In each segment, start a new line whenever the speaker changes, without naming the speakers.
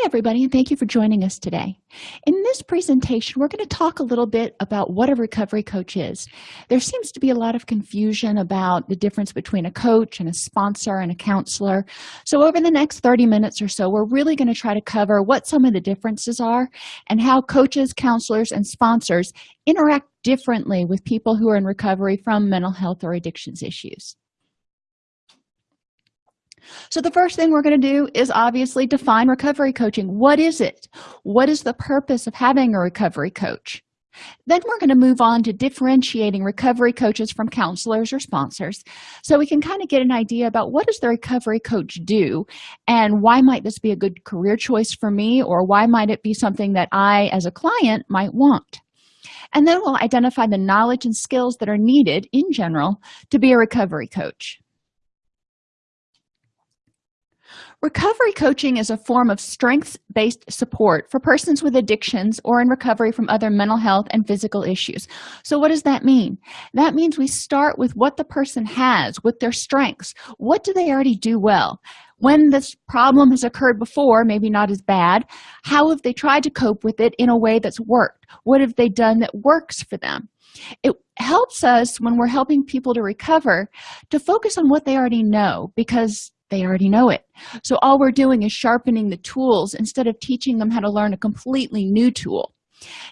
Hi, everybody, and thank you for joining us today. In this presentation, we're going to talk a little bit about what a recovery coach is. There seems to be a lot of confusion about the difference between a coach and a sponsor and a counselor. So over the next 30 minutes or so, we're really going to try to cover what some of the differences are and how coaches, counselors, and sponsors interact differently with people who are in recovery from mental health or addictions issues so the first thing we're going to do is obviously define recovery coaching. What is it? What is the purpose of having a recovery coach? Then we're going to move on to differentiating recovery coaches from counselors or sponsors. So we can kind of get an idea about what does the recovery coach do and why might this be a good career choice for me or why might it be something that i as a client might want? And then we'll identify the knowledge and skills that are needed in general to be a recovery coach recovery coaching is a form of strengths-based support for persons with addictions or in recovery from other mental health and physical issues. So what does that mean? That means we start with what the person has with their strengths. What do they already do well? When this problem has occurred before maybe not as bad how have they tried to cope with it in a way that's worked? What have they done that works for them? It helps us when we're helping people to recover to focus on what they already know because they already know it. So all we're doing is sharpening the tools instead of teaching them how to learn a completely new tool.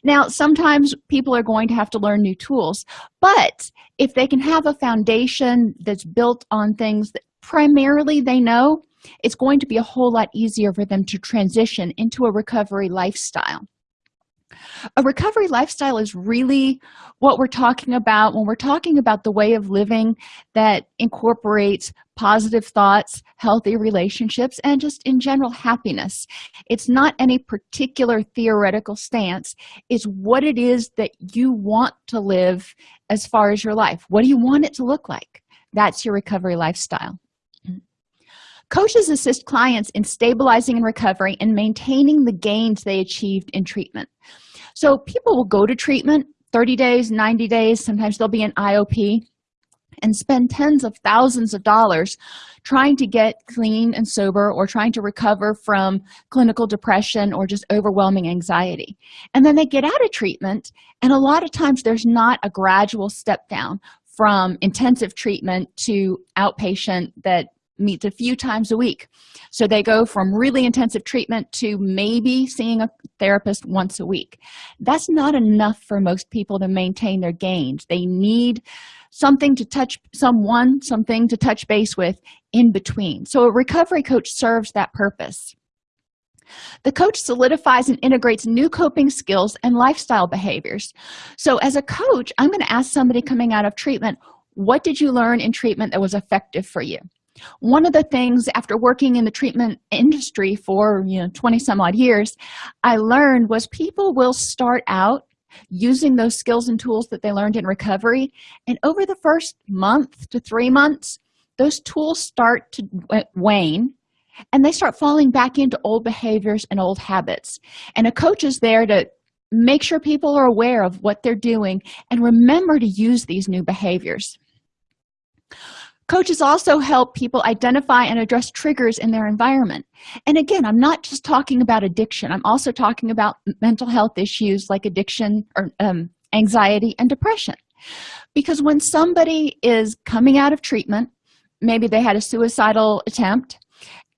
Now sometimes people are going to have to learn new tools but if they can have a foundation that's built on things that primarily they know it's going to be a whole lot easier for them to transition into a recovery lifestyle a recovery lifestyle is really what we're talking about when we're talking about the way of living that incorporates positive thoughts healthy relationships and just in general happiness. It's not any particular theoretical stance. It's what it is that you want to live as far as your life. What do you want it to look like? That's your recovery lifestyle. Coaches assist clients in stabilizing and recovery and maintaining the gains they achieved in treatment so people will go to treatment 30 days 90 days sometimes they'll be an iop and spend tens of thousands of dollars trying to get clean and sober or trying to recover from clinical depression or just overwhelming anxiety. And then they get out of treatment and a lot of times there's not a gradual step down from intensive treatment to outpatient that meets a few times a week. So they go from really intensive treatment to maybe seeing a therapist once a week. That's not enough for most people to maintain their gains. They need something to touch someone something to touch base with in between. So a recovery coach serves that purpose. The coach solidifies and integrates new coping skills and lifestyle behaviors. So as a coach i'm going to ask somebody coming out of treatment what did you learn in treatment that was effective for you one of the things after working in the treatment industry for you know 20 some odd years i learned was people will start out using those skills and tools that they learned in recovery and over the first month to three months those tools start to wane and they start falling back into old behaviors and old habits. And a coach is there to make sure people are aware of what they're doing and remember to use these new behaviors coaches also help people identify and address triggers in their environment. And again i'm not just talking about addiction. I'm also talking about mental health issues like addiction or um, anxiety and depression. Because when somebody is coming out of treatment maybe they had a suicidal attempt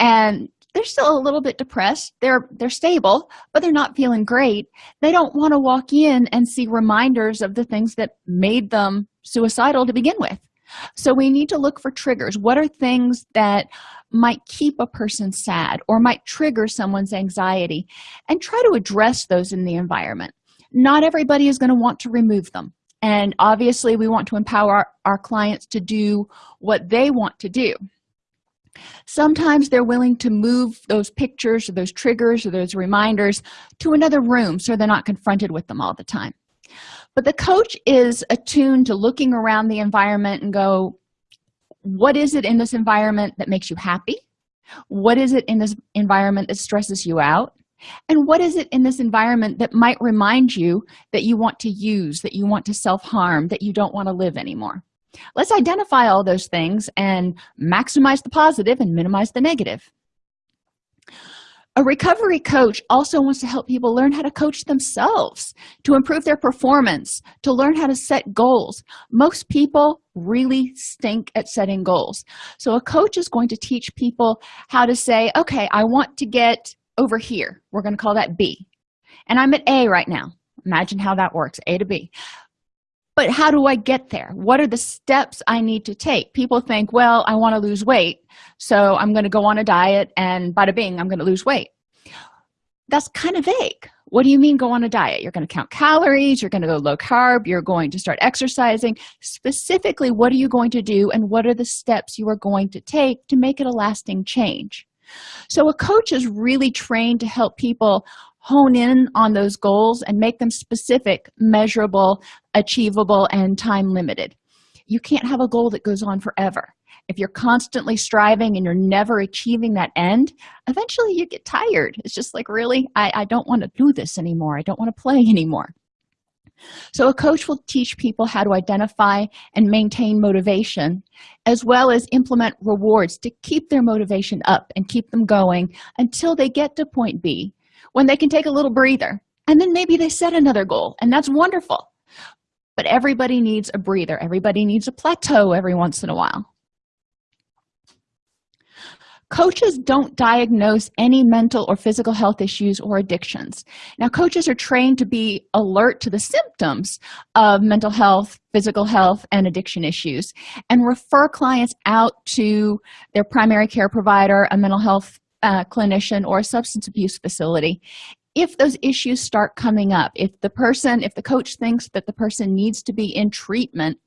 and they're still a little bit depressed they're they're stable but they're not feeling great they don't want to walk in and see reminders of the things that made them suicidal to begin with so we need to look for triggers. What are things that might keep a person sad or might trigger someone's anxiety? And try to address those in the environment. Not everybody is going to want to remove them. And obviously we want to empower our, our clients to do what they want to do. Sometimes they're willing to move those pictures or those triggers or those reminders to another room so they're not confronted with them all the time but the coach is attuned to looking around the environment and go what is it in this environment that makes you happy? What is it in this environment that stresses you out? And what is it in this environment that might remind you that you want to use that you want to self-harm that you don't want to live anymore? Let's identify all those things and maximize the positive and minimize the negative a recovery coach also wants to help people learn how to coach themselves to improve their performance to learn how to set goals. Most people really stink at setting goals. So a coach is going to teach people how to say okay i want to get over here. We're going to call that b. And i'm at a right now. Imagine how that works a to b but how do i get there? What are the steps i need to take? People think well i want to lose weight so i'm going to go on a diet and bada bing i'm going to lose weight. That's kind of vague. What do you mean go on a diet? You're going to count calories you're going to go low carb you're going to start exercising. Specifically what are you going to do and what are the steps you are going to take to make it a lasting change? So a coach is really trained to help people hone in on those goals and make them specific measurable achievable and time limited. You can't have a goal that goes on forever. If you're constantly striving and you're never achieving that end eventually you get tired. It's just like really? I, I don't want to do this anymore. I don't want to play anymore. So a coach will teach people how to identify and maintain motivation as well as implement rewards to keep their motivation up and keep them going until they get to point b when they can take a little breather. And then maybe they set another goal and that's wonderful but everybody needs a breather. Everybody needs a plateau every once in a while. Coaches don't diagnose any mental or physical health issues or addictions. Now coaches are trained to be alert to the symptoms of mental health physical health and addiction issues and refer clients out to their primary care provider a mental health uh, clinician or a substance abuse facility if those issues start coming up if the person if the coach thinks that the person needs to be in treatment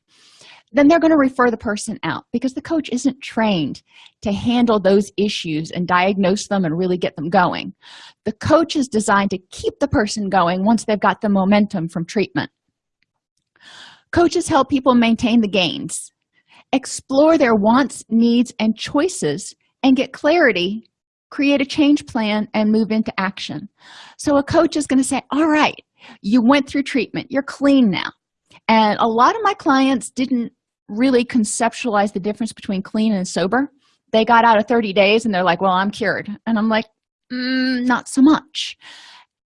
then they're going to refer the person out because the coach isn't trained to handle those issues and diagnose them and really get them going. The coach is designed to keep the person going once they've got the momentum from treatment. Coaches help people maintain the gains explore their wants needs and choices and get clarity create a change plan and move into action. So a coach is going to say all right you went through treatment. You're clean now. And a lot of my clients didn't really conceptualize the difference between clean and sober. They got out of 30 days and they're like well i'm cured. And i'm like mm, not so much.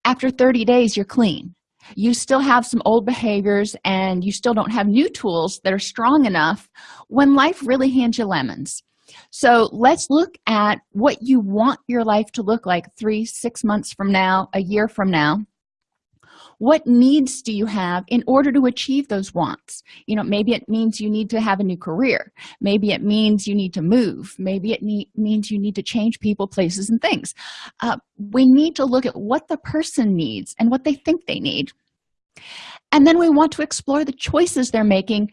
After 30 days you're clean. You still have some old behaviors and you still don't have new tools that are strong enough when life really hands you lemons so let's look at what you want your life to look like three six months from now a year from now. What needs do you have in order to achieve those wants? You know maybe it means you need to have a new career. Maybe it means you need to move. Maybe it means you need to change people places and things. Uh, we need to look at what the person needs and what they think they need. And then we want to explore the choices they're making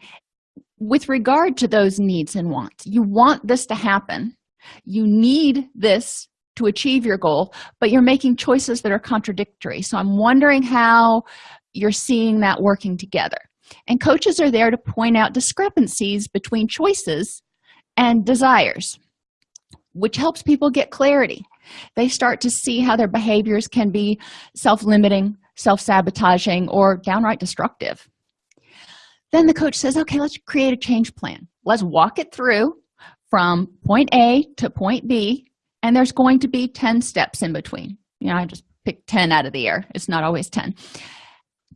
with regard to those needs and wants. You want this to happen. You need this to achieve your goal but you're making choices that are contradictory. So i'm wondering how you're seeing that working together. And coaches are there to point out discrepancies between choices and desires which helps people get clarity. They start to see how their behaviors can be self-limiting self-sabotaging or downright destructive then the coach says okay let's create a change plan. Let's walk it through from point a to point b and there's going to be 10 steps in between. You know i just picked 10 out of the air. It's not always 10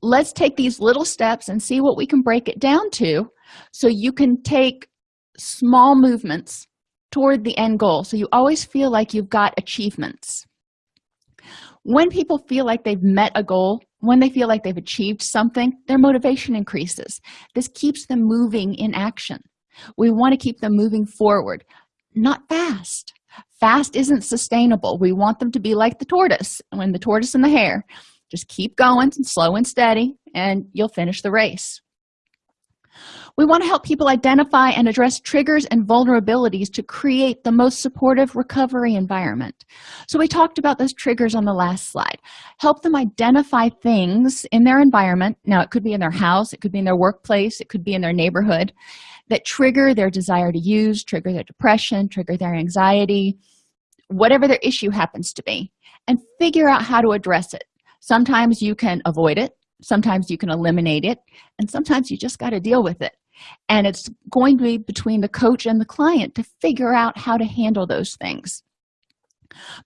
let's take these little steps and see what we can break it down to so you can take small movements toward the end goal. So you always feel like you've got achievements. When people feel like they've met a goal when they feel like they've achieved something their motivation increases. This keeps them moving in action. We want to keep them moving forward not fast. Fast isn't sustainable. We want them to be like the tortoise. When the tortoise and the hare just keep going slow and steady and you'll finish the race we want to help people identify and address triggers and vulnerabilities to create the most supportive recovery environment. So we talked about those triggers on the last slide. Help them identify things in their environment. Now it could be in their house it could be in their workplace it could be in their neighborhood that trigger their desire to use trigger their depression trigger their anxiety whatever their issue happens to be and figure out how to address it. Sometimes you can avoid it sometimes you can eliminate it and sometimes you just got to deal with it. And it's going to be between the coach and the client to figure out how to handle those things.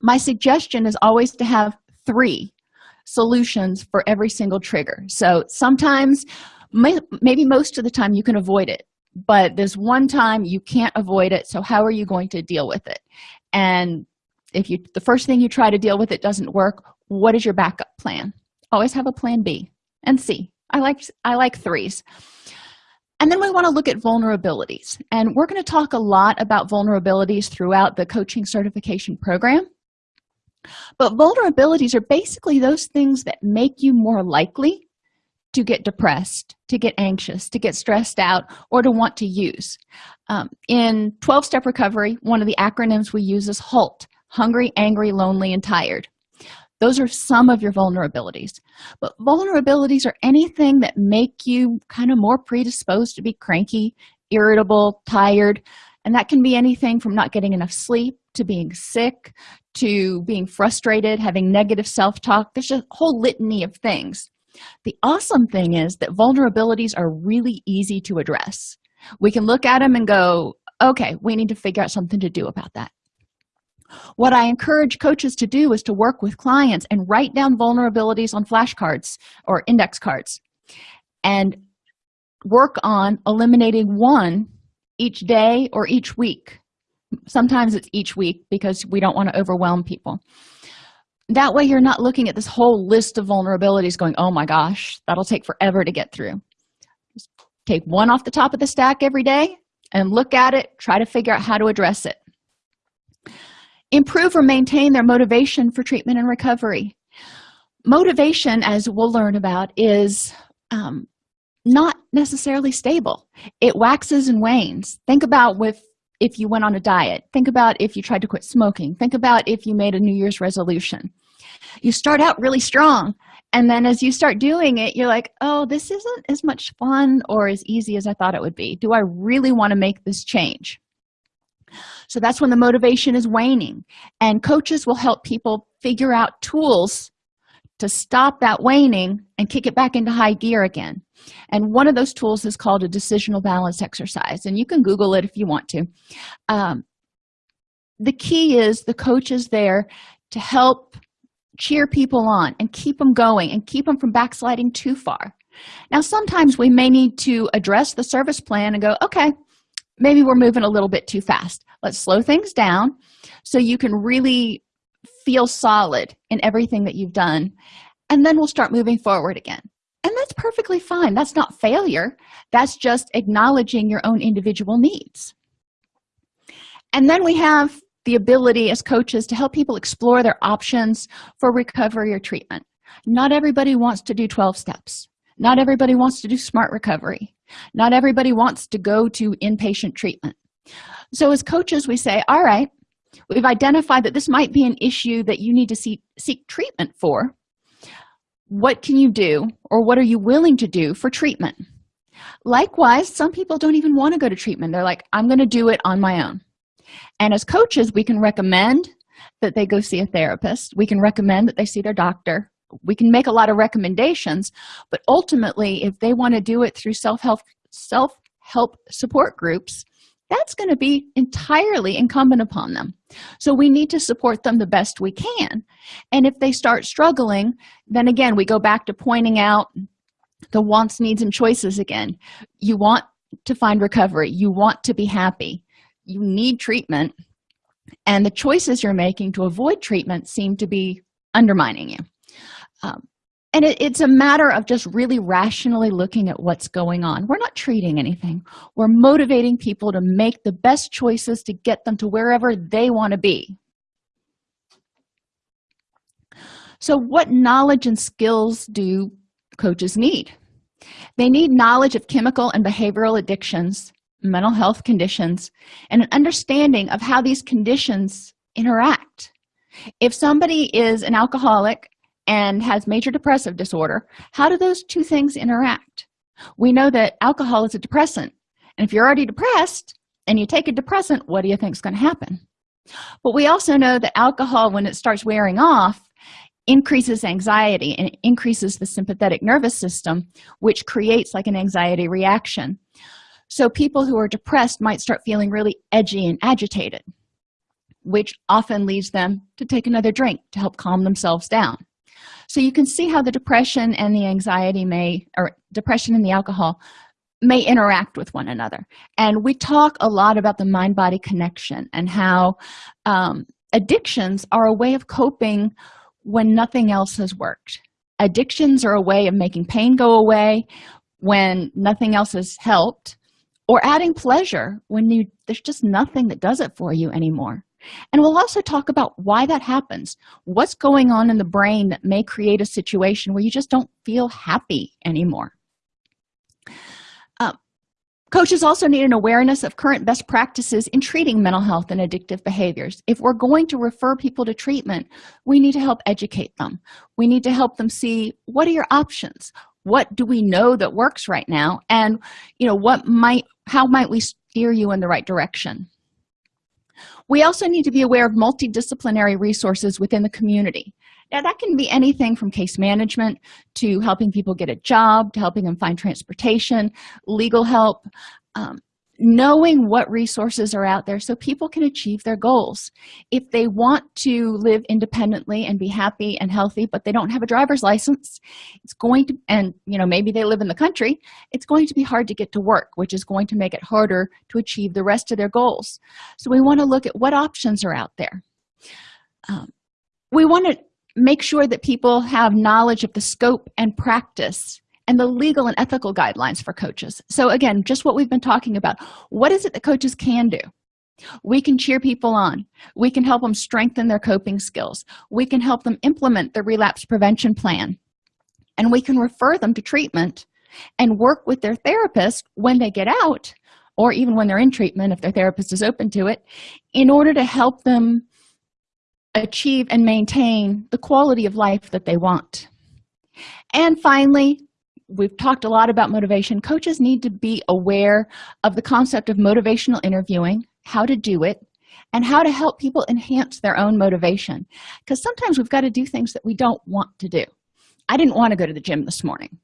My suggestion is always to have three solutions for every single trigger. So sometimes may, maybe most of the time you can avoid it but there's one time you can't avoid it so how are you going to deal with it? And if you the first thing you try to deal with it doesn't work what is your backup plan? Always have a plan b and c. I like i like threes. And then we want to look at vulnerabilities and we're going to talk a lot about vulnerabilities throughout the coaching certification program. But vulnerabilities are basically those things that make you more likely to get depressed to get anxious to get stressed out or to want to use. Um, in 12-step recovery one of the acronyms we use is halt hungry angry lonely and tired those are some of your vulnerabilities. But vulnerabilities are anything that make you kind of more predisposed to be cranky irritable tired and that can be anything from not getting enough sleep to being sick to being frustrated having negative self-talk. There's a whole litany of things. The awesome thing is that vulnerabilities are really easy to address. We can look at them and go okay we need to figure out something to do about that what i encourage coaches to do is to work with clients and write down vulnerabilities on flashcards or index cards and work on eliminating one each day or each week. Sometimes it's each week because we don't want to overwhelm people. That way you're not looking at this whole list of vulnerabilities going oh my gosh that'll take forever to get through. Just take one off the top of the stack every day and look at it try to figure out how to address it improve or maintain their motivation for treatment and recovery. Motivation as we'll learn about is um, not necessarily stable. It waxes and wanes. Think about with if you went on a diet. Think about if you tried to quit smoking. Think about if you made a new year's resolution. You start out really strong and then as you start doing it you're like oh this isn't as much fun or as easy as i thought it would be. Do i really want to make this change so that's when the motivation is waning. And coaches will help people figure out tools to stop that waning and kick it back into high gear again. And one of those tools is called a decisional balance exercise. And you can google it if you want to. Um, the key is the coach is there to help cheer people on and keep them going and keep them from backsliding too far. Now sometimes we may need to address the service plan and go okay maybe we're moving a little bit too fast. Let's slow things down so you can really feel solid in everything that you've done and then we'll start moving forward again. And that's perfectly fine. That's not failure. That's just acknowledging your own individual needs. And then we have the ability as coaches to help people explore their options for recovery or treatment. Not everybody wants to do 12 steps not everybody wants to do smart recovery. Not everybody wants to go to inpatient treatment. So as coaches we say all right we've identified that this might be an issue that you need to see, seek treatment for. What can you do or what are you willing to do for treatment? Likewise some people don't even want to go to treatment. They're like i'm going to do it on my own. And as coaches we can recommend that they go see a therapist. We can recommend that they see their doctor we can make a lot of recommendations but ultimately if they want to do it through self-help self-help support groups that's going to be entirely incumbent upon them. So we need to support them the best we can. And if they start struggling then again we go back to pointing out the wants needs and choices again. You want to find recovery. You want to be happy. You need treatment. And the choices you're making to avoid treatment seem to be undermining you um, and it, it's a matter of just really rationally looking at what's going on. We're not treating anything. We're motivating people to make the best choices to get them to wherever they want to be. So what knowledge and skills do coaches need? They need knowledge of chemical and behavioral addictions mental health conditions and an understanding of how these conditions interact. If somebody is an alcoholic and has major depressive disorder how do those two things interact? We know that alcohol is a depressant and if you're already depressed and you take a depressant what do you think is going to happen? But we also know that alcohol when it starts wearing off increases anxiety and increases the sympathetic nervous system which creates like an anxiety reaction. So people who are depressed might start feeling really edgy and agitated which often leads them to take another drink to help calm themselves down so you can see how the depression and the anxiety may or depression and the alcohol may interact with one another. And we talk a lot about the mind-body connection and how um, addictions are a way of coping when nothing else has worked. Addictions are a way of making pain go away when nothing else has helped or adding pleasure when you there's just nothing that does it for you anymore and we'll also talk about why that happens. What's going on in the brain that may create a situation where you just don't feel happy anymore? Uh, coaches also need an awareness of current best practices in treating mental health and addictive behaviors. If we're going to refer people to treatment we need to help educate them. We need to help them see what are your options? What do we know that works right now? And you know what might how might we steer you in the right direction we also need to be aware of multidisciplinary resources within the community. Now that can be anything from case management to helping people get a job to helping them find transportation legal help um, knowing what resources are out there so people can achieve their goals. If they want to live independently and be happy and healthy but they don't have a driver's license it's going to and you know maybe they live in the country it's going to be hard to get to work which is going to make it harder to achieve the rest of their goals. So we want to look at what options are out there. Um, we want to make sure that people have knowledge of the scope and practice and the legal and ethical guidelines for coaches. So again just what we've been talking about. What is it that coaches can do? We can cheer people on. We can help them strengthen their coping skills. We can help them implement the relapse prevention plan. And we can refer them to treatment and work with their therapist when they get out or even when they're in treatment if their therapist is open to it in order to help them achieve and maintain the quality of life that they want. And finally we've talked a lot about motivation. Coaches need to be aware of the concept of motivational interviewing how to do it and how to help people enhance their own motivation. Because sometimes we've got to do things that we don't want to do. I didn't want to go to the gym this morning.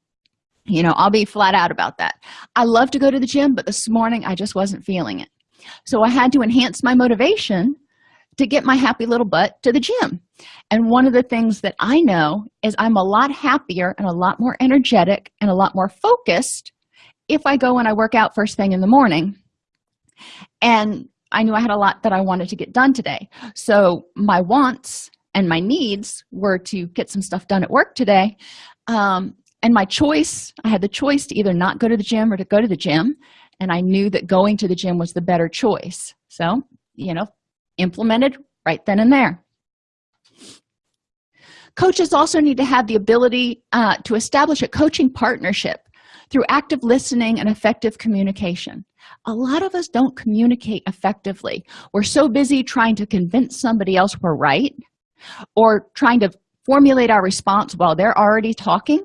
You know i'll be flat out about that. I love to go to the gym but this morning i just wasn't feeling it. So i had to enhance my motivation to get my happy little butt to the gym and one of the things that i know is i'm a lot happier and a lot more energetic and a lot more focused if i go and i work out first thing in the morning. And i knew i had a lot that i wanted to get done today. So my wants and my needs were to get some stuff done at work today. Um, and my choice i had the choice to either not go to the gym or to go to the gym. And i knew that going to the gym was the better choice. So you know implemented right then and there coaches also need to have the ability uh, to establish a coaching partnership through active listening and effective communication. A lot of us don't communicate effectively. We're so busy trying to convince somebody else we're right or trying to formulate our response while they're already talking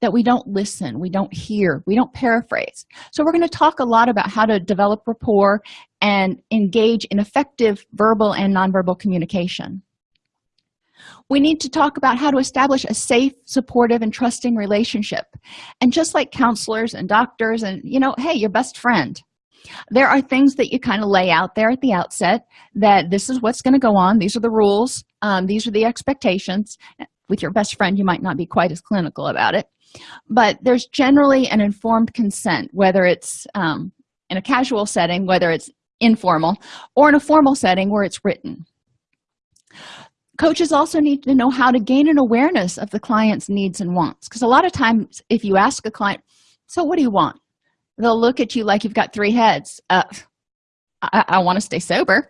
that we don't listen we don't hear we don't paraphrase. So we're going to talk a lot about how to develop rapport and engage in effective verbal and nonverbal communication we need to talk about how to establish a safe supportive and trusting relationship. And just like counselors and doctors and you know hey your best friend there are things that you kind of lay out there at the outset that this is what's going to go on. These are the rules. Um, these are the expectations. With your best friend you might not be quite as clinical about it. But there's generally an informed consent whether it's um, in a casual setting whether it's informal or in a formal setting where it's written coaches also need to know how to gain an awareness of the client's needs and wants. Because a lot of times if you ask a client so what do you want? they'll look at you like you've got three heads. Uh, i, I want to stay sober.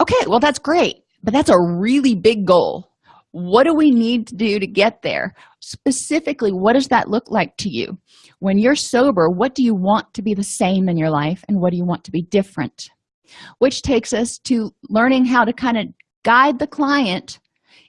Okay well that's great but that's a really big goal. What do we need to do to get there? Specifically what does that look like to you? When you're sober what do you want to be the same in your life and what do you want to be different? Which takes us to learning how to kind of guide the client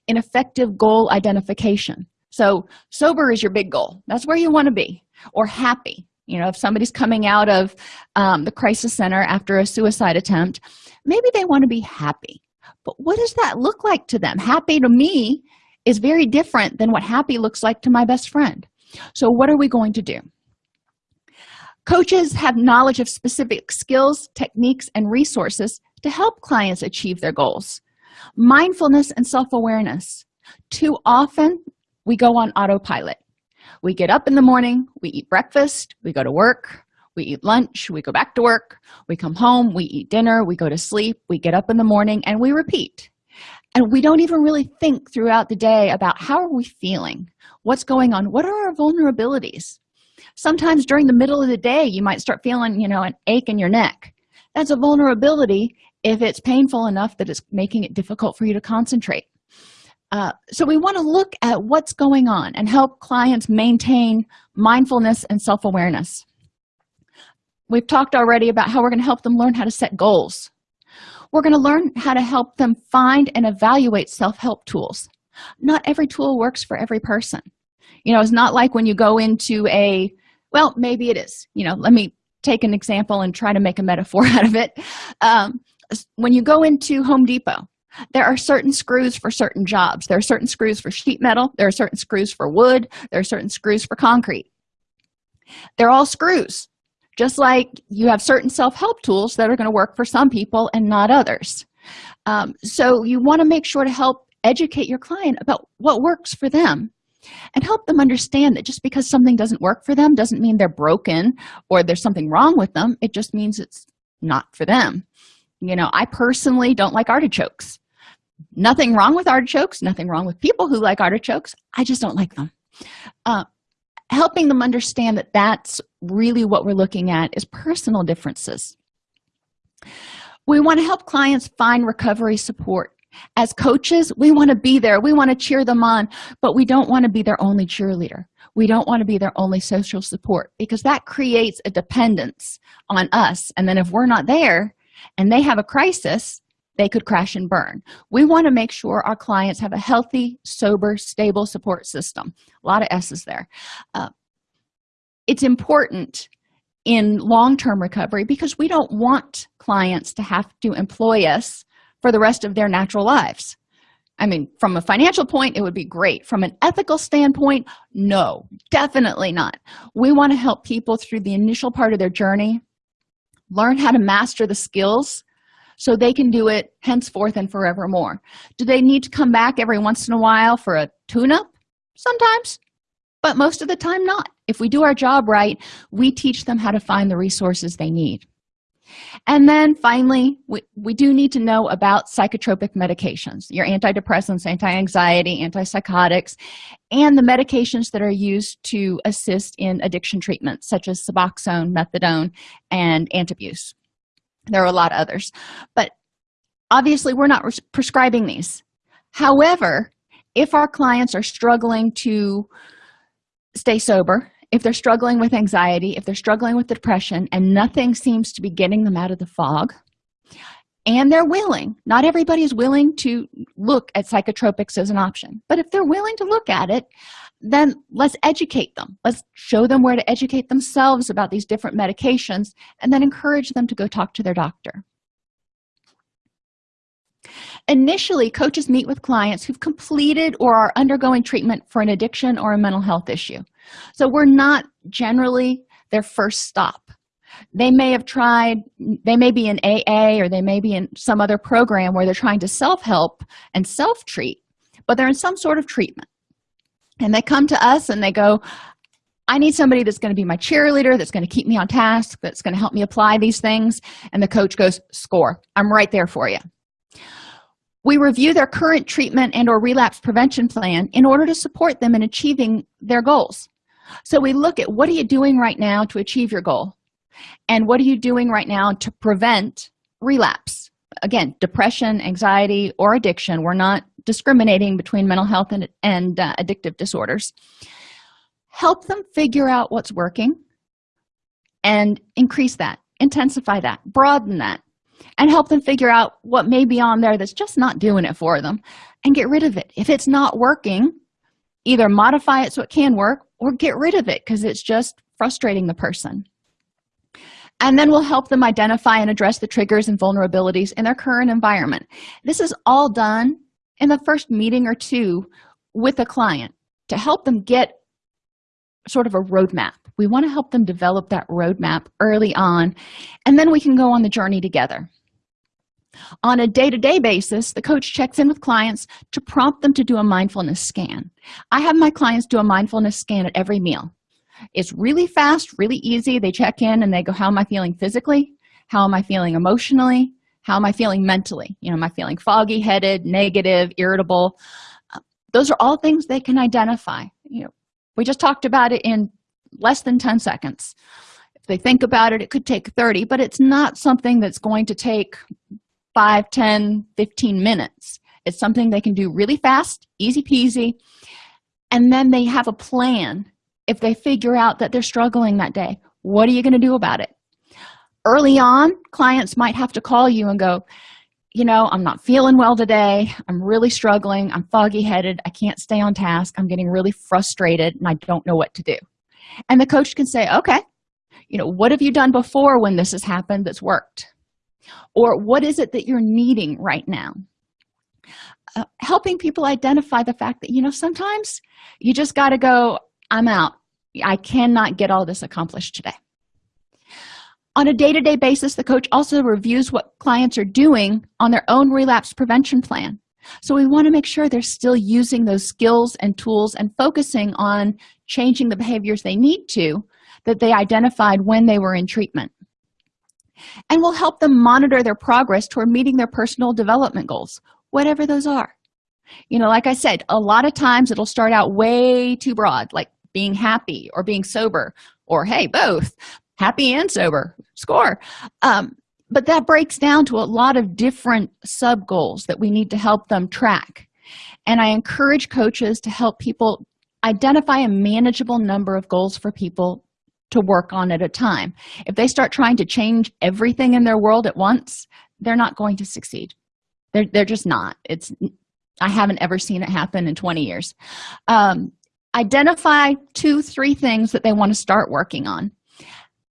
in effective goal identification. So sober is your big goal. That's where you want to be or happy. You know if somebody's coming out of um, the crisis center after a suicide attempt maybe they want to be happy. But what does that look like to them? Happy to me is very different than what happy looks like to my best friend. So what are we going to do? Coaches have knowledge of specific skills techniques and resources to help clients achieve their goals mindfulness and self-awareness. Too often we go on autopilot. We get up in the morning we eat breakfast we go to work we eat lunch we go back to work we come home we eat dinner we go to sleep we get up in the morning and we repeat. And we don't even really think throughout the day about how are we feeling what's going on what are our vulnerabilities. Sometimes during the middle of the day you might start feeling you know an ache in your neck. That's a vulnerability if it's painful enough that it's making it difficult for you to concentrate. Uh, so we want to look at what's going on and help clients maintain mindfulness and self-awareness. We've talked already about how we're going to help them learn how to set goals. We're going to learn how to help them find and evaluate self-help tools. Not every tool works for every person. You know it's not like when you go into a well maybe it is. You know let me take an example and try to make a metaphor out of it. Um, when you go into home depot there are certain screws for certain jobs. There are certain screws for sheet metal. There are certain screws for wood. There are certain screws for concrete. They're all screws just like you have certain self-help tools that are going to work for some people and not others. Um, so you want to make sure to help educate your client about what works for them and help them understand that just because something doesn't work for them doesn't mean they're broken or there's something wrong with them. It just means it's not for them you know i personally don't like artichokes. Nothing wrong with artichokes nothing wrong with people who like artichokes. I just don't like them. Uh, helping them understand that that's really what we're looking at is personal differences. We want to help clients find recovery support. As coaches we want to be there we want to cheer them on but we don't want to be their only cheerleader. We don't want to be their only social support because that creates a dependence on us. And then if we're not there and they have a crisis they could crash and burn. We want to make sure our clients have a healthy sober stable support system. A lot of s's there. Uh, it's important in long-term recovery because we don't want clients to have to employ us for the rest of their natural lives. I mean from a financial point it would be great. From an ethical standpoint no definitely not. We want to help people through the initial part of their journey learn how to master the skills so they can do it henceforth and forevermore. Do they need to come back every once in a while for a tune-up? Sometimes but most of the time not. If we do our job right we teach them how to find the resources they need and then finally we, we do need to know about psychotropic medications your antidepressants anti-anxiety antipsychotics and the medications that are used to assist in addiction treatment such as suboxone methadone and antabuse. There are a lot of others. But obviously we're not prescribing these. However if our clients are struggling to stay sober if they're struggling with anxiety if they're struggling with depression and nothing seems to be getting them out of the fog and they're willing not everybody is willing to look at psychotropics as an option but if they're willing to look at it then let's educate them. Let's show them where to educate themselves about these different medications and then encourage them to go talk to their doctor. Initially coaches meet with clients who've completed or are undergoing treatment for an addiction or a mental health issue so we're not generally their first stop. They may have tried they may be in aa or they may be in some other program where they're trying to self-help and self-treat but they're in some sort of treatment. And they come to us and they go i need somebody that's going to be my cheerleader that's going to keep me on task that's going to help me apply these things. And the coach goes score. I'm right there for you we review their current treatment and or relapse prevention plan in order to support them in achieving their goals so we look at what are you doing right now to achieve your goal? And what are you doing right now to prevent relapse? Again depression anxiety or addiction. We're not discriminating between mental health and, and uh, addictive disorders. Help them figure out what's working and increase that intensify that broaden that and help them figure out what may be on there that's just not doing it for them and get rid of it. If it's not working either modify it so it can work or get rid of it because it's just frustrating the person. And then we'll help them identify and address the triggers and vulnerabilities in their current environment. This is all done in the first meeting or two with a client to help them get sort of a roadmap. We want to help them develop that roadmap early on and then we can go on the journey together on a day-to-day basis the coach checks in with clients to prompt them to do a mindfulness scan. I have my clients do a mindfulness scan at every meal. It's really fast really easy. They check in and they go how am i feeling physically? How am i feeling emotionally? How am i feeling mentally? You know am i feeling foggy headed negative irritable? Uh, those are all things they can identify. You know we just talked about it in less than 10 seconds. If they think about it it could take 30 but it's not something that's going to take 5 10 15 minutes. It's something they can do really fast easy peasy and then they have a plan. If they figure out that they're struggling that day what are you going to do about it? Early on clients might have to call you and go you know i'm not feeling well today. I'm really struggling. I'm foggy headed i can't stay on task. I'm getting really frustrated and i don't know what to do. And the coach can say okay. You know what have you done before when this has happened that's worked or what is it that you're needing right now? Uh, helping people identify the fact that you know sometimes you just got to go i'm out. I cannot get all this accomplished today. On a day-to-day -day basis the coach also reviews what clients are doing on their own relapse prevention plan. So we want to make sure they're still using those skills and tools and focusing on changing the behaviors they need to that they identified when they were in treatment and we'll help them monitor their progress toward meeting their personal development goals whatever those are. You know like i said a lot of times it'll start out way too broad like being happy or being sober or hey both happy and sober score. Um, but that breaks down to a lot of different sub goals that we need to help them track. And i encourage coaches to help people identify a manageable number of goals for people to work on at a time. If they start trying to change everything in their world at once they're not going to succeed. They're, they're just not. It's i haven't ever seen it happen in 20 years. Um, identify two three things that they want to start working on.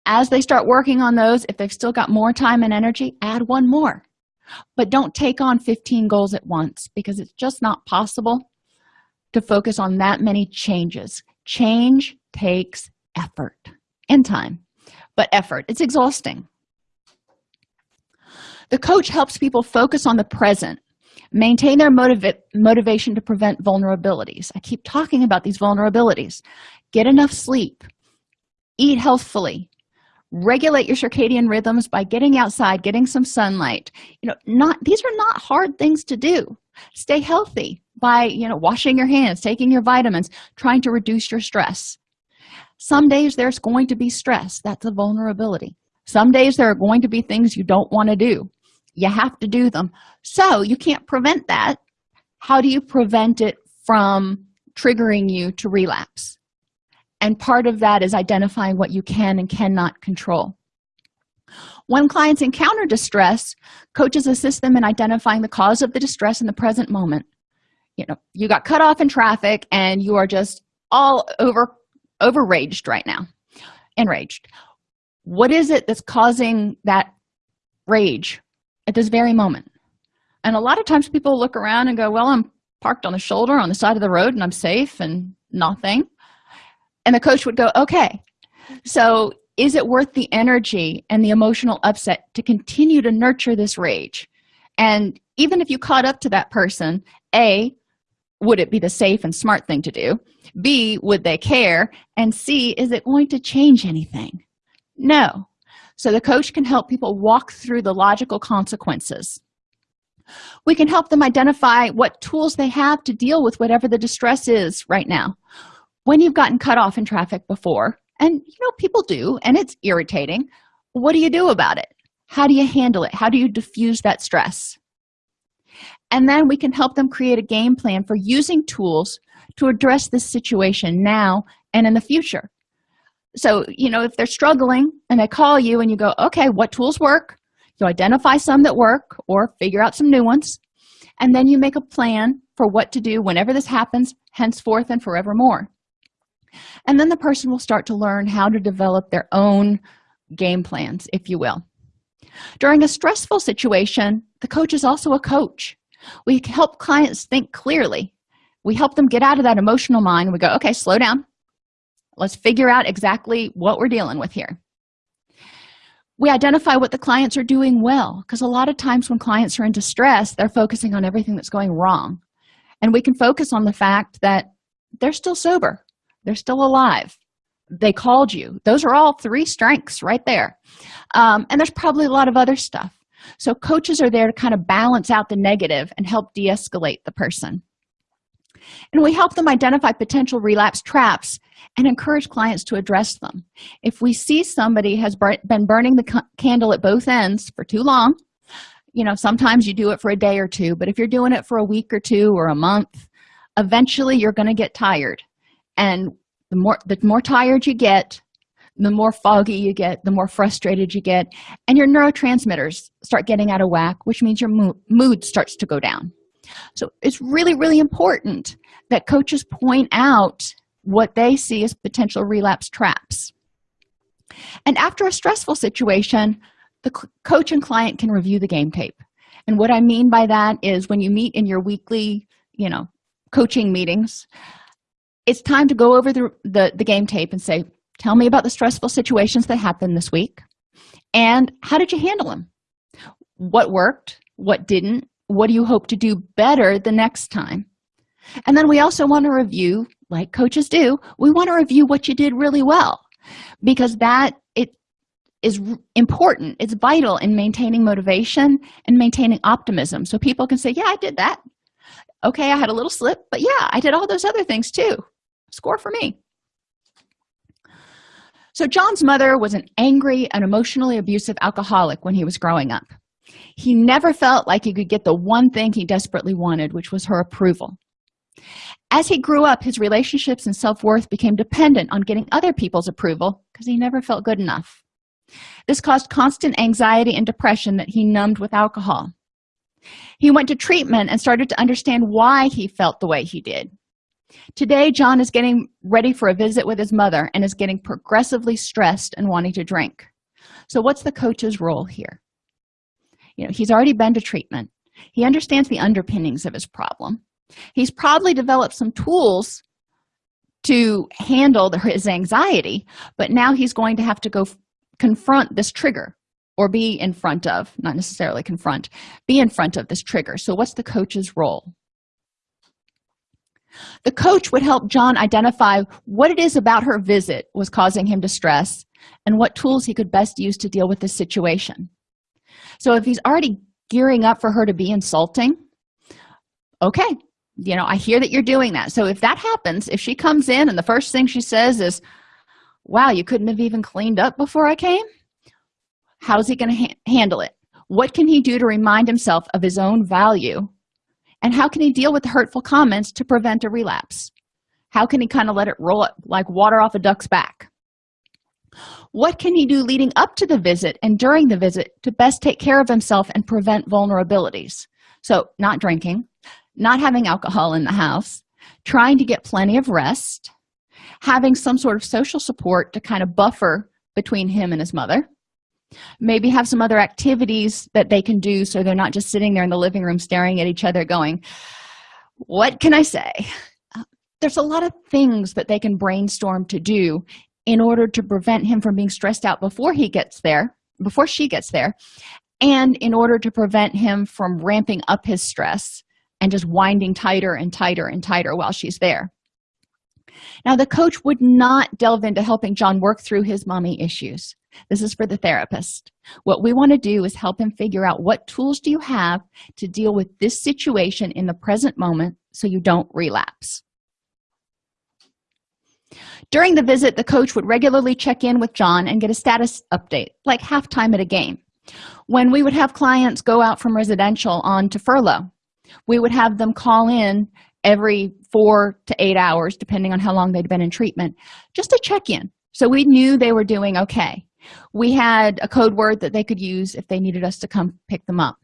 As they start working on those if they've still got more time and energy add one more. But don't take on 15 goals at once because it's just not possible to focus on that many changes. Change takes effort and time but effort. It's exhausting. The coach helps people focus on the present maintain their motiva motivation to prevent vulnerabilities. I keep talking about these vulnerabilities. Get enough sleep. Eat healthfully. Regulate your circadian rhythms by getting outside getting some sunlight. You know not these are not hard things to do. Stay healthy by you know washing your hands taking your vitamins trying to reduce your stress some days there's going to be stress. That's a vulnerability. Some days there are going to be things you don't want to do. You have to do them. So you can't prevent that. How do you prevent it from triggering you to relapse? And part of that is identifying what you can and cannot control. When clients encounter distress coaches assist them in identifying the cause of the distress in the present moment. You know you got cut off in traffic and you are just all over overraged right now. Enraged. What is it that's causing that rage at this very moment? And a lot of times people look around and go well i'm parked on the shoulder on the side of the road and i'm safe and nothing. And the coach would go okay. So is it worth the energy and the emotional upset to continue to nurture this rage? And even if you caught up to that person a would it be the safe and smart thing to do? B would they care? And c is it going to change anything? No. So the coach can help people walk through the logical consequences. We can help them identify what tools they have to deal with whatever the distress is right now. When you've gotten cut off in traffic before and you know people do and it's irritating what do you do about it? How do you handle it? How do you diffuse that stress and then we can help them create a game plan for using tools to address this situation now and in the future. So you know if they're struggling and they call you and you go okay what tools work? You identify some that work or figure out some new ones. And then you make a plan for what to do whenever this happens henceforth and forevermore. And then the person will start to learn how to develop their own game plans if you will. During a stressful situation the coach is also a coach we help clients think clearly. We help them get out of that emotional mind. We go okay slow down. Let's figure out exactly what we're dealing with here. We identify what the clients are doing well because a lot of times when clients are in distress they're focusing on everything that's going wrong. And we can focus on the fact that they're still sober. They're still alive. They called you. Those are all three strengths right there. Um, and there's probably a lot of other stuff so coaches are there to kind of balance out the negative and help de-escalate the person. And we help them identify potential relapse traps and encourage clients to address them. If we see somebody has been burning the candle at both ends for too long you know sometimes you do it for a day or two but if you're doing it for a week or two or a month eventually you're going to get tired. And the more the more tired you get the more foggy you get the more frustrated you get and your neurotransmitters start getting out of whack which means your mood starts to go down. So it's really really important that coaches point out what they see as potential relapse traps. And after a stressful situation the coach and client can review the game tape. And what i mean by that is when you meet in your weekly you know coaching meetings it's time to go over the, the, the game tape and say tell me about the stressful situations that happened this week. And how did you handle them? What worked? What didn't? What do you hope to do better the next time? And then we also want to review like coaches do we want to review what you did really well. Because that it is important. It's vital in maintaining motivation and maintaining optimism. So people can say yeah i did that. Okay i had a little slip but yeah i did all those other things too. Score for me so john's mother was an angry and emotionally abusive alcoholic when he was growing up. He never felt like he could get the one thing he desperately wanted which was her approval. As he grew up his relationships and self-worth became dependent on getting other people's approval because he never felt good enough. This caused constant anxiety and depression that he numbed with alcohol. He went to treatment and started to understand why he felt the way he did today john is getting ready for a visit with his mother and is getting progressively stressed and wanting to drink. So what's the coach's role here? You know he's already been to treatment. He understands the underpinnings of his problem. He's probably developed some tools to handle his anxiety but now he's going to have to go confront this trigger or be in front of not necessarily confront be in front of this trigger. So what's the coach's role the coach would help john identify what it is about her visit was causing him distress and what tools he could best use to deal with the situation. So if he's already gearing up for her to be insulting okay you know i hear that you're doing that. So if that happens if she comes in and the first thing she says is wow you couldn't have even cleaned up before i came how's he going to ha handle it? What can he do to remind himself of his own value and how can he deal with the hurtful comments to prevent a relapse? How can he kind of let it roll up like water off a duck's back? What can he do leading up to the visit and during the visit to best take care of himself and prevent vulnerabilities? So not drinking not having alcohol in the house trying to get plenty of rest having some sort of social support to kind of buffer between him and his mother maybe have some other activities that they can do so they're not just sitting there in the living room staring at each other going what can i say? Uh, there's a lot of things that they can brainstorm to do in order to prevent him from being stressed out before he gets there before she gets there and in order to prevent him from ramping up his stress and just winding tighter and tighter and tighter while she's there. Now the coach would not delve into helping john work through his mommy issues this is for the therapist. What we want to do is help him figure out what tools do you have to deal with this situation in the present moment so you don't relapse. During the visit the coach would regularly check in with john and get a status update like halftime at a game. When we would have clients go out from residential on to furlough we would have them call in every four to eight hours depending on how long they'd been in treatment just to check in. So we knew they were doing okay we had a code word that they could use if they needed us to come pick them up.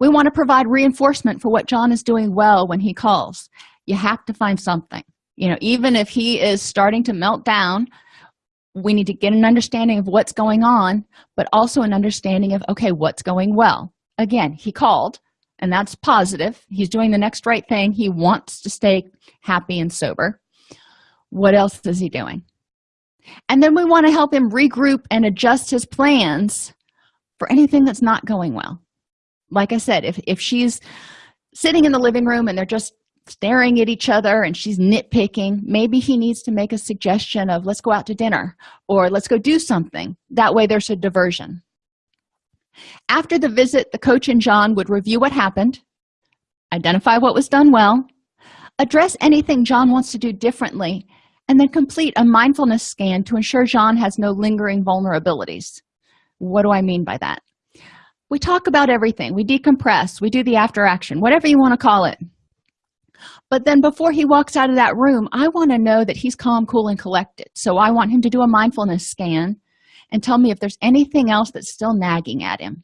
We want to provide reinforcement for what john is doing well when he calls. You have to find something. You know even if he is starting to melt down we need to get an understanding of what's going on but also an understanding of okay what's going well? Again he called and that's positive. He's doing the next right thing. He wants to stay happy and sober. What else is he doing and then we want to help him regroup and adjust his plans for anything that's not going well. Like i said if, if she's sitting in the living room and they're just staring at each other and she's nitpicking maybe he needs to make a suggestion of let's go out to dinner or let's go do something. That way there's a diversion. After the visit the coach and john would review what happened identify what was done well address anything john wants to do differently and then complete a mindfulness scan to ensure john has no lingering vulnerabilities. What do i mean by that? We talk about everything. We decompress. We do the after action whatever you want to call it. But then before he walks out of that room i want to know that he's calm cool and collected. So i want him to do a mindfulness scan and tell me if there's anything else that's still nagging at him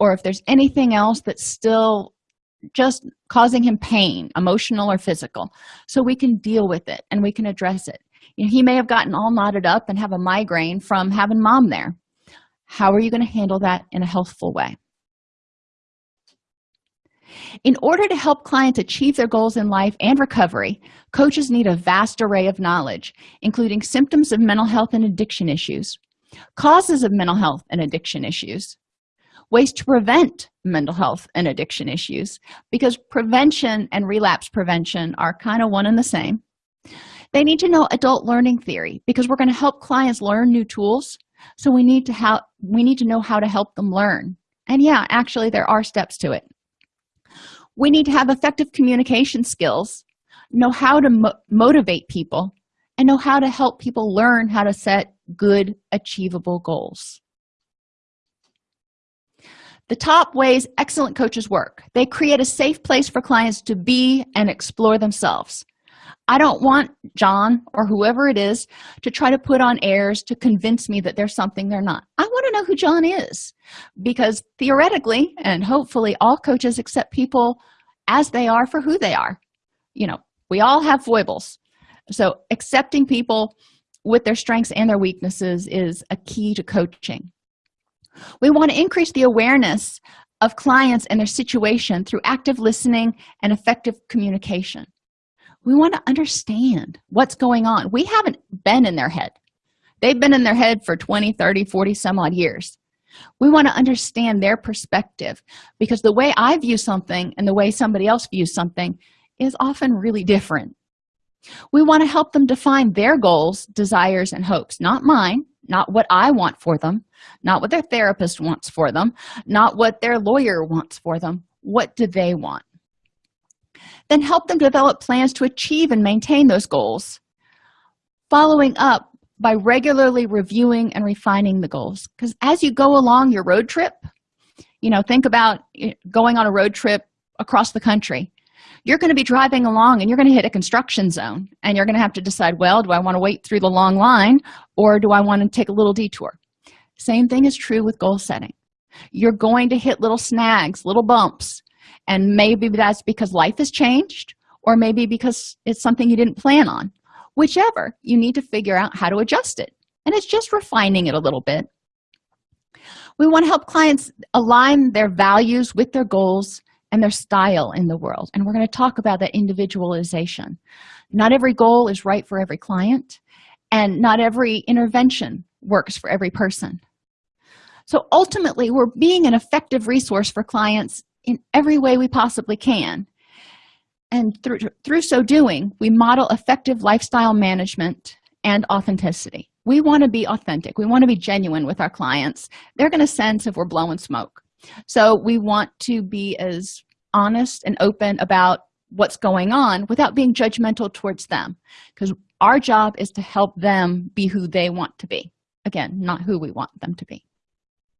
or if there's anything else that's still just causing him pain emotional or physical. So we can deal with it and we can address it. You know, he may have gotten all knotted up and have a migraine from having mom there. How are you going to handle that in a healthful way? In order to help clients achieve their goals in life and recovery coaches need a vast array of knowledge including symptoms of mental health and addiction issues causes of mental health and addiction issues ways to prevent mental health and addiction issues because prevention and relapse prevention are kind of one and the same. They need to know adult learning theory because we're going to help clients learn new tools. So we need to how we need to know how to help them learn. And yeah actually there are steps to it. We need to have effective communication skills know how to mo motivate people and know how to help people learn how to set good achievable goals the top ways excellent coaches work. They create a safe place for clients to be and explore themselves. I don't want john or whoever it is to try to put on airs to convince me that there's something they're not. I want to know who john is. Because theoretically and hopefully all coaches accept people as they are for who they are you know we all have foibles. So accepting people with their strengths and their weaknesses is a key to coaching we want to increase the awareness of clients and their situation through active listening and effective communication. We want to understand what's going on. We haven't been in their head. They've been in their head for 20 30 40 some odd years. We want to understand their perspective because the way i view something and the way somebody else views something is often really different. We want to help them define their goals desires and hopes not mine not what i want for them. Not what their therapist wants for them. Not what their lawyer wants for them. What do they want? Then help them develop plans to achieve and maintain those goals following up by regularly reviewing and refining the goals. Because as you go along your road trip you know think about eh, going on a road trip across the country you're going to be driving along and you're going to hit a construction zone and you're going to have to decide well do i want to wait through the long line or do i want to take a little detour? Same thing is true with goal setting. You're going to hit little snags little bumps and maybe that's because life has changed or maybe because it's something you didn't plan on. Whichever you need to figure out how to adjust it. And it's just refining it a little bit. We want to help clients align their values with their goals and their style in the world. And we're going to talk about that individualization. Not every goal is right for every client and not every intervention works for every person. So ultimately we're being an effective resource for clients in every way we possibly can. And through through so doing we model effective lifestyle management and authenticity. We want to be authentic. We want to be genuine with our clients. They're going to sense if we're blowing smoke so we want to be as honest and open about what's going on without being judgmental towards them because our job is to help them be who they want to be. Again not who we want them to be